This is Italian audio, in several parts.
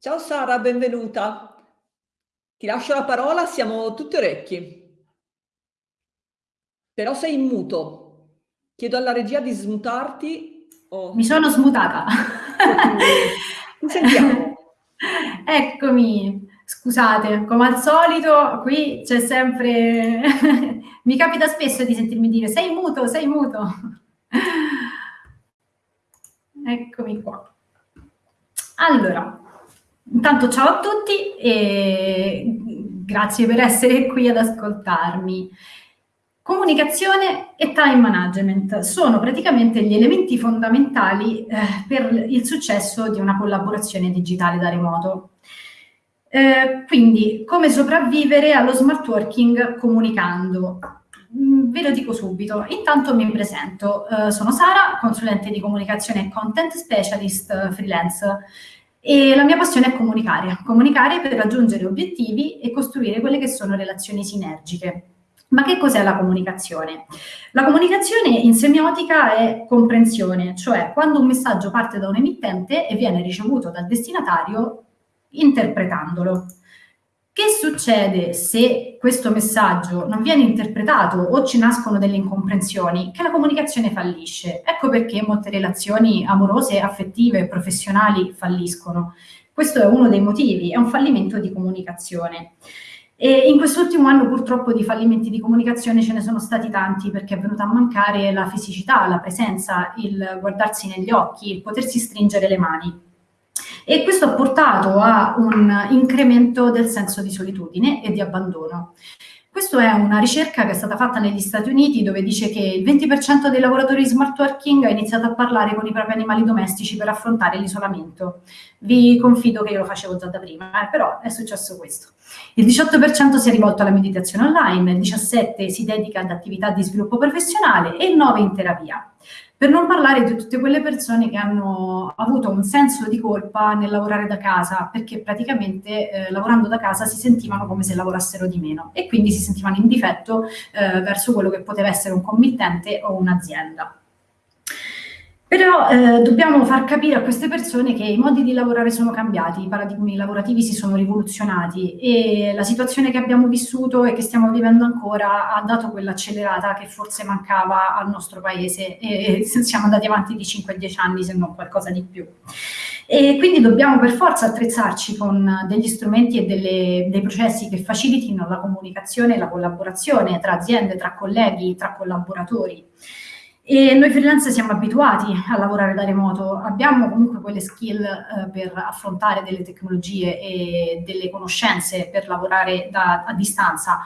Ciao Sara, benvenuta. Ti lascio la parola, siamo tutti orecchi. Però sei in muto. Chiedo alla regia di smutarti. Oh. Mi sono smutata. Ti sentiamo. Eccomi. Scusate, come al solito, qui c'è sempre... Mi capita spesso di sentirmi dire sei muto, sei muto. Eccomi qua. Allora, Intanto ciao a tutti e grazie per essere qui ad ascoltarmi. Comunicazione e time management sono praticamente gli elementi fondamentali eh, per il successo di una collaborazione digitale da remoto. Eh, quindi, come sopravvivere allo smart working comunicando? Mm, ve lo dico subito. Intanto mi presento. Eh, sono Sara, consulente di comunicazione e content specialist eh, freelance e la mia passione è comunicare, comunicare per raggiungere obiettivi e costruire quelle che sono relazioni sinergiche. Ma che cos'è la comunicazione? La comunicazione in semiotica è comprensione, cioè quando un messaggio parte da un emittente e viene ricevuto dal destinatario interpretandolo. Che succede se questo messaggio non viene interpretato o ci nascono delle incomprensioni? Che la comunicazione fallisce. Ecco perché molte relazioni amorose, affettive, professionali falliscono. Questo è uno dei motivi, è un fallimento di comunicazione. E in quest'ultimo anno purtroppo di fallimenti di comunicazione ce ne sono stati tanti perché è venuta a mancare la fisicità, la presenza, il guardarsi negli occhi, il potersi stringere le mani e questo ha portato a un incremento del senso di solitudine e di abbandono. Questa è una ricerca che è stata fatta negli Stati Uniti dove dice che il 20% dei lavoratori smart working ha iniziato a parlare con i propri animali domestici per affrontare l'isolamento. Vi confido che io lo facevo già da prima, eh, però è successo questo. Il 18% si è rivolto alla meditazione online, il 17% si dedica ad attività di sviluppo professionale e il 9% in terapia. Per non parlare di tutte quelle persone che hanno avuto un senso di colpa nel lavorare da casa, perché praticamente eh, lavorando da casa si sentivano come se lavorassero di meno e quindi si sentivano in difetto eh, verso quello che poteva essere un committente o un'azienda. Però eh, dobbiamo far capire a queste persone che i modi di lavorare sono cambiati, i paradigmi lavorativi si sono rivoluzionati e la situazione che abbiamo vissuto e che stiamo vivendo ancora ha dato quell'accelerata che forse mancava al nostro paese e, e siamo andati avanti di 5-10 anni se non qualcosa di più. E quindi dobbiamo per forza attrezzarci con degli strumenti e delle, dei processi che facilitino la comunicazione e la collaborazione tra aziende, tra colleghi, tra collaboratori. E noi freelance siamo abituati a lavorare da remoto, abbiamo comunque quelle skill eh, per affrontare delle tecnologie e delle conoscenze per lavorare da, a distanza,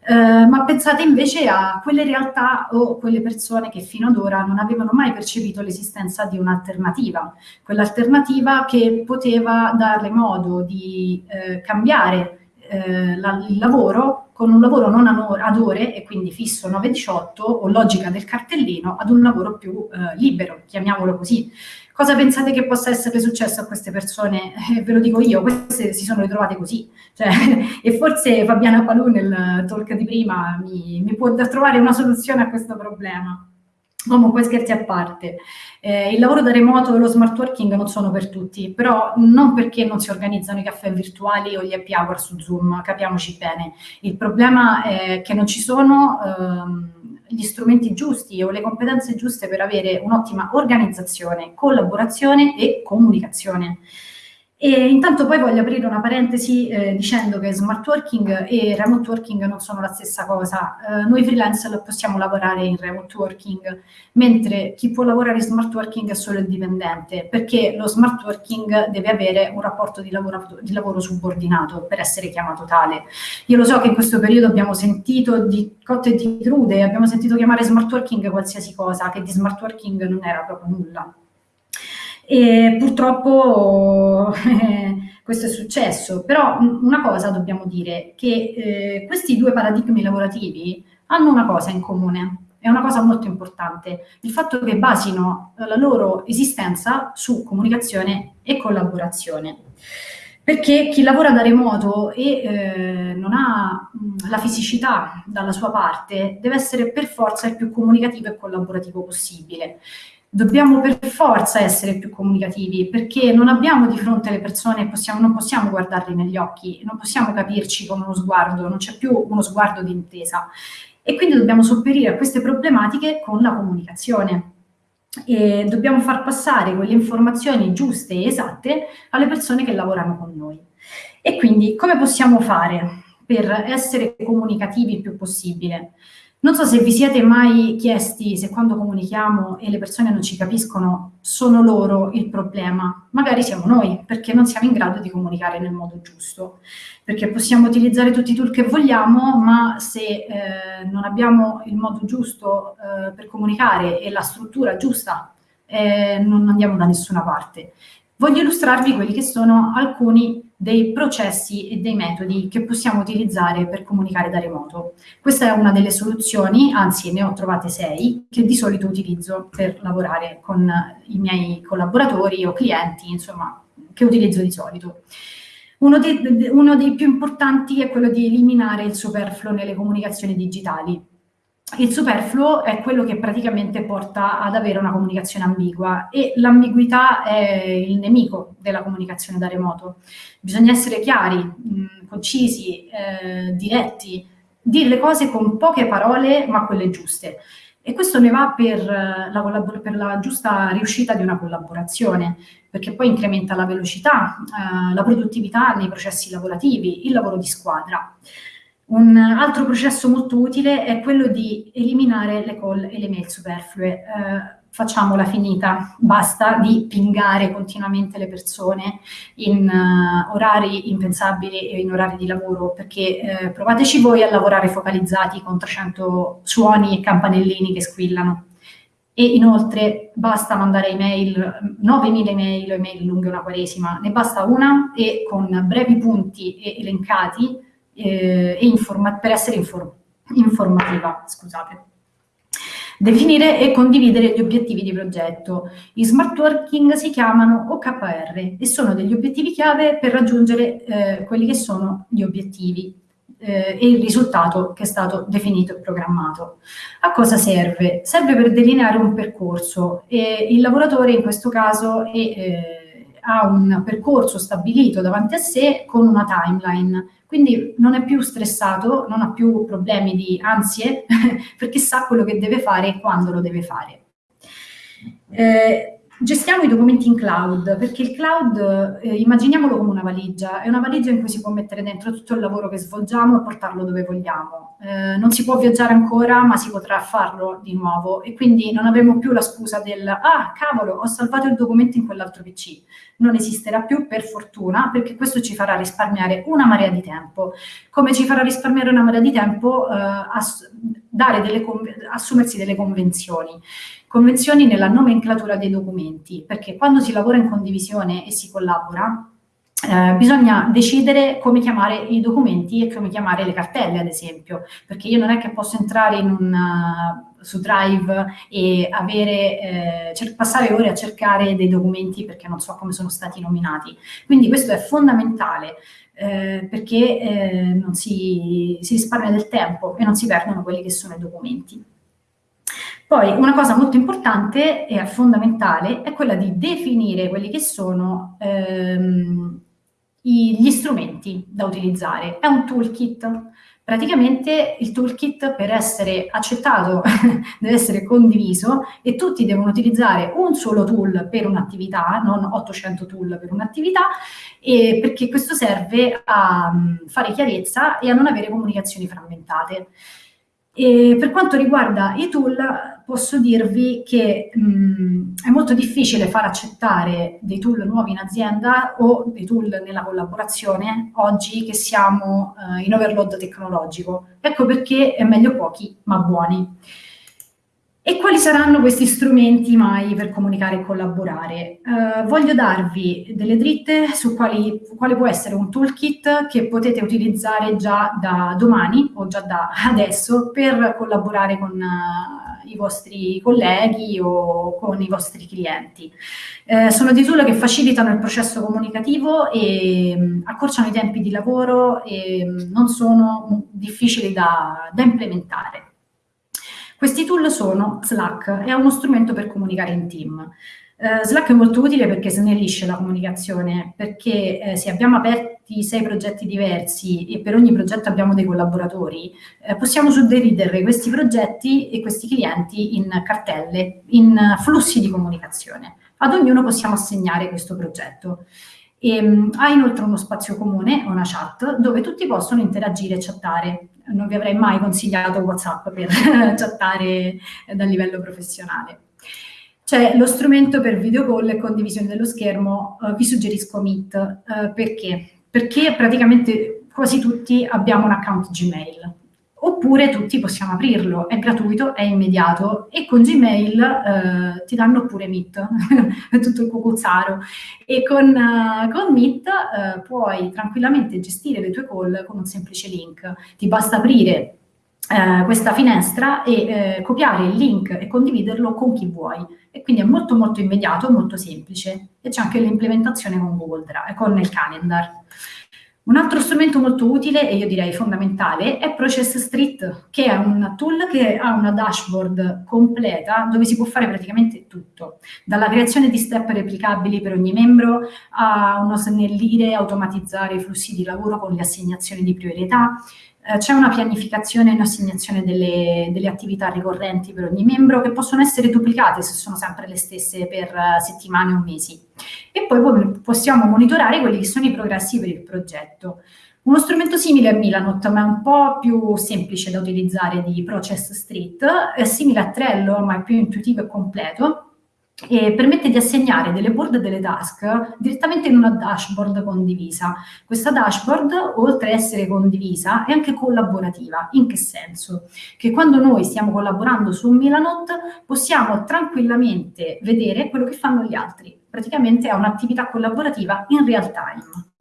eh, ma pensate invece a quelle realtà o quelle persone che fino ad ora non avevano mai percepito l'esistenza di un'alternativa, quell'alternativa che poteva darle modo di eh, cambiare eh, la, il lavoro con un lavoro non ad ore e quindi fisso 9-18 o logica del cartellino ad un lavoro più eh, libero, chiamiamolo così. Cosa pensate che possa essere successo a queste persone? Eh, ve lo dico io, queste si sono ritrovate così. Cioè, e forse Fabiana Palù nel talk di prima mi, mi può trovare una soluzione a questo problema. Comunque scherzi a parte, eh, il lavoro da remoto e lo smart working non sono per tutti, però non perché non si organizzano i caffè virtuali o gli happy hour su Zoom, capiamoci bene. Il problema è che non ci sono ehm, gli strumenti giusti o le competenze giuste per avere un'ottima organizzazione, collaborazione e comunicazione. E intanto poi voglio aprire una parentesi eh, dicendo che smart working e remote working non sono la stessa cosa. Eh, noi freelance possiamo lavorare in remote working, mentre chi può lavorare in smart working è solo il dipendente, perché lo smart working deve avere un rapporto di lavoro, di lavoro subordinato per essere chiamato tale. Io lo so che in questo periodo abbiamo sentito di cotte e di crude, abbiamo sentito chiamare smart working qualsiasi cosa, che di smart working non era proprio nulla. E purtroppo questo è successo, però una cosa dobbiamo dire, che eh, questi due paradigmi lavorativi hanno una cosa in comune, è una cosa molto importante, il fatto che basino la loro esistenza su comunicazione e collaborazione. Perché chi lavora da remoto e eh, non ha mh, la fisicità dalla sua parte deve essere per forza il più comunicativo e collaborativo possibile. Dobbiamo per forza essere più comunicativi perché non abbiamo di fronte le persone, possiamo, non possiamo guardarli negli occhi, non possiamo capirci con uno sguardo, non c'è più uno sguardo di intesa. E quindi dobbiamo sopperire a queste problematiche con la comunicazione. E dobbiamo far passare quelle informazioni giuste e esatte alle persone che lavorano con noi. E quindi come possiamo fare per essere comunicativi il più possibile? Non so se vi siete mai chiesti se quando comunichiamo e le persone non ci capiscono sono loro il problema. Magari siamo noi, perché non siamo in grado di comunicare nel modo giusto. Perché possiamo utilizzare tutti i tool che vogliamo, ma se eh, non abbiamo il modo giusto eh, per comunicare e la struttura giusta, eh, non andiamo da nessuna parte. Voglio illustrarvi quelli che sono alcuni dei processi e dei metodi che possiamo utilizzare per comunicare da remoto. Questa è una delle soluzioni, anzi ne ho trovate sei, che di solito utilizzo per lavorare con i miei collaboratori o clienti, insomma, che utilizzo di solito. Uno dei, uno dei più importanti è quello di eliminare il superfluo nelle comunicazioni digitali il superfluo è quello che praticamente porta ad avere una comunicazione ambigua e l'ambiguità è il nemico della comunicazione da remoto. Bisogna essere chiari, mh, concisi, eh, diretti, dire le cose con poche parole ma quelle giuste. E questo ne va per la, per la giusta riuscita di una collaborazione, perché poi incrementa la velocità, eh, la produttività nei processi lavorativi, il lavoro di squadra. Un altro processo molto utile è quello di eliminare le call e le mail superflue. Eh, facciamola finita, basta di pingare continuamente le persone in uh, orari impensabili e in orari di lavoro, perché eh, provateci voi a lavorare focalizzati con 300 suoni e campanellini che squillano. E inoltre basta mandare email, 9.000 email email lunghe una quaresima, ne basta una e con brevi punti e elencati eh, per essere inform informativa. Scusate. Definire e condividere gli obiettivi di progetto. I smart working si chiamano OKR e sono degli obiettivi chiave per raggiungere eh, quelli che sono gli obiettivi eh, e il risultato che è stato definito e programmato. A cosa serve? Serve per delineare un percorso e il lavoratore in questo caso è, eh, ha un percorso stabilito davanti a sé con una timeline quindi non è più stressato, non ha più problemi di ansie, perché sa quello che deve fare e quando lo deve fare. Eh, Gestiamo i documenti in cloud, perché il cloud, eh, immaginiamolo come una valigia, è una valigia in cui si può mettere dentro tutto il lavoro che svolgiamo e portarlo dove vogliamo. Eh, non si può viaggiare ancora, ma si potrà farlo di nuovo e quindi non avremo più la scusa del ah, cavolo, ho salvato il documento in quell'altro PC. Non esisterà più per fortuna, perché questo ci farà risparmiare una marea di tempo. Come ci farà risparmiare una marea di tempo? Eh, delle assumersi delle convenzioni. Convenzioni nella nomenclatura dei documenti, perché quando si lavora in condivisione e si collabora, eh, bisogna decidere come chiamare i documenti e come chiamare le cartelle, ad esempio, perché io non è che posso entrare una, uh, su Drive e avere, eh, passare ore a cercare dei documenti perché non so come sono stati nominati. Quindi questo è fondamentale. Eh, perché eh, non si, si risparmia del tempo e non si perdono quelli che sono i documenti. Poi una cosa molto importante e fondamentale è quella di definire quelli che sono ehm, gli strumenti da utilizzare. È un toolkit. Praticamente il toolkit per essere accettato deve essere condiviso e tutti devono utilizzare un solo tool per un'attività, non 800 tool per un'attività, perché questo serve a mm, fare chiarezza e a non avere comunicazioni frammentate. E per quanto riguarda i tool, posso dirvi che mh, è molto difficile far accettare dei tool nuovi in azienda o dei tool nella collaborazione oggi che siamo uh, in overload tecnologico. Ecco perché è meglio pochi ma buoni. E quali saranno questi strumenti mai per comunicare e collaborare? Uh, voglio darvi delle dritte su quali, quale può essere un toolkit che potete utilizzare già da domani o già da adesso per collaborare con uh, i vostri colleghi o con i vostri clienti. Uh, sono dei tool che facilitano il processo comunicativo e um, accorciano i tempi di lavoro e um, non sono difficili da, da implementare. Questi tool sono Slack, è uno strumento per comunicare in team. Uh, Slack è molto utile perché snellisce la comunicazione, perché eh, se abbiamo aperti sei progetti diversi e per ogni progetto abbiamo dei collaboratori, eh, possiamo suddividere questi progetti e questi clienti in cartelle, in flussi di comunicazione. Ad ognuno possiamo assegnare questo progetto. E, um, ha inoltre uno spazio comune, una chat, dove tutti possono interagire e chattare. Non vi avrei mai consigliato WhatsApp per chattare dal livello professionale. C'è lo strumento per video call e condivisione dello schermo, uh, vi suggerisco Meet. Uh, perché? Perché praticamente quasi tutti abbiamo un account Gmail oppure tutti possiamo aprirlo, è gratuito, è immediato e con Gmail eh, ti danno pure Meet, tutto il cucuzzaro e con, uh, con Meet uh, puoi tranquillamente gestire le tue call con un semplice link, ti basta aprire uh, questa finestra e copiare il link e condividerlo con chi vuoi. E quindi è molto molto immediato, molto semplice. E c'è anche l'implementazione con Google Drive, con il calendar. Un altro strumento molto utile e io direi fondamentale è Process Street, che è un tool che ha una dashboard completa dove si può fare praticamente tutto, dalla creazione di step replicabili per ogni membro a uno snellire e automatizzare i flussi di lavoro con le assegnazioni di priorità, eh, c'è una pianificazione e un'assegnazione delle, delle, attività ricorrenti per ogni membro che possono essere duplicate se sono sempre le stesse per uh, settimane o mesi. E poi possiamo monitorare quelli che sono i progressi per il progetto. Uno strumento simile a Milanot, ma è un po' più semplice da utilizzare di Process Street, è simile a Trello, ma è più intuitivo e completo, e permette di assegnare delle board e delle task direttamente in una dashboard condivisa. Questa dashboard, oltre a essere condivisa, è anche collaborativa. In che senso? Che quando noi stiamo collaborando su Milanot possiamo tranquillamente vedere quello che fanno gli altri. Praticamente è un'attività collaborativa in real time.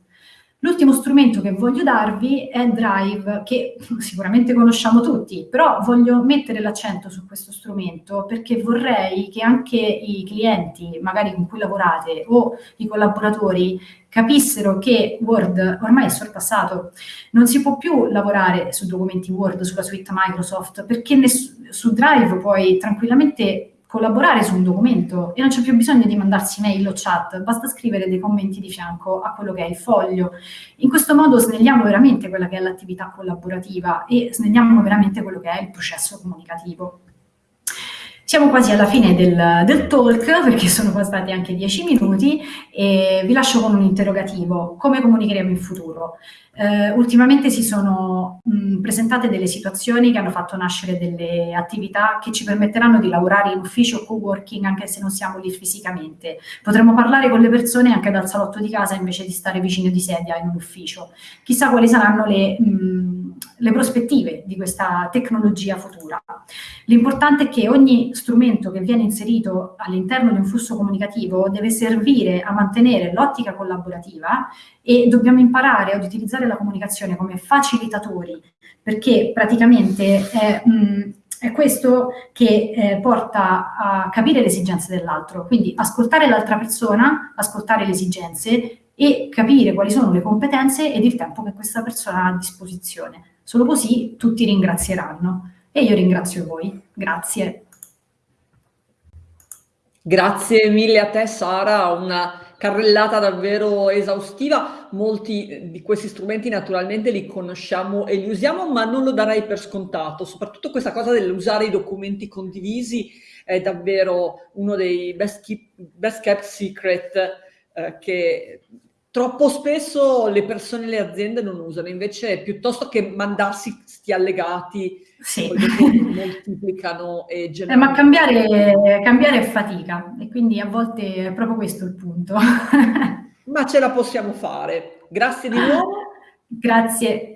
L'ultimo strumento che voglio darvi è Drive, che sicuramente conosciamo tutti, però voglio mettere l'accento su questo strumento perché vorrei che anche i clienti, magari con cui lavorate, o i collaboratori capissero che Word ormai è sorpassato, non si può più lavorare su documenti Word, sulla suite Microsoft, perché su Drive puoi tranquillamente collaborare su un documento e non c'è più bisogno di mandarsi mail o chat, basta scrivere dei commenti di fianco a quello che è il foglio. In questo modo snelliamo veramente quella che è l'attività collaborativa e snelliamo veramente quello che è il processo comunicativo. Siamo quasi alla fine del, del, talk perché sono passati anche dieci minuti e vi lascio con un interrogativo. Come comunicheremo in futuro? Eh, ultimamente si sono mh, presentate delle situazioni che hanno fatto nascere delle attività che ci permetteranno di lavorare in ufficio o co-working anche se non siamo lì fisicamente. Potremmo parlare con le persone anche dal salotto di casa invece di stare vicino di sedia in un ufficio. Chissà quali saranno le, mh, le prospettive di questa tecnologia futura. L'importante è che ogni strumento che viene inserito all'interno di un flusso comunicativo deve servire a mantenere l'ottica collaborativa e dobbiamo imparare ad utilizzare la comunicazione come facilitatori, perché praticamente è, mh, mm, è questo che eh, porta a capire le esigenze dell'altro, quindi ascoltare l'altra persona, ascoltare le esigenze e capire quali sono le competenze ed il tempo che questa persona ha a disposizione. Solo così tutti ringrazieranno e io ringrazio voi. Grazie. Grazie mille a te Sara, una carrellata davvero esaustiva. Molti di questi strumenti naturalmente li conosciamo e li usiamo, ma non lo darei per scontato. Soprattutto questa cosa dell'usare i documenti condivisi è davvero uno dei best, keep, best kept secret eh, che troppo spesso le persone e le aziende non usano. Invece, piuttosto che mandarsi sti allegati, sì. moltiplicano e generano. Eh, ma cambiare, cambiare è fatica e quindi a volte è proprio questo il punto. ma ce la possiamo fare. Grazie di nuovo. Grazie.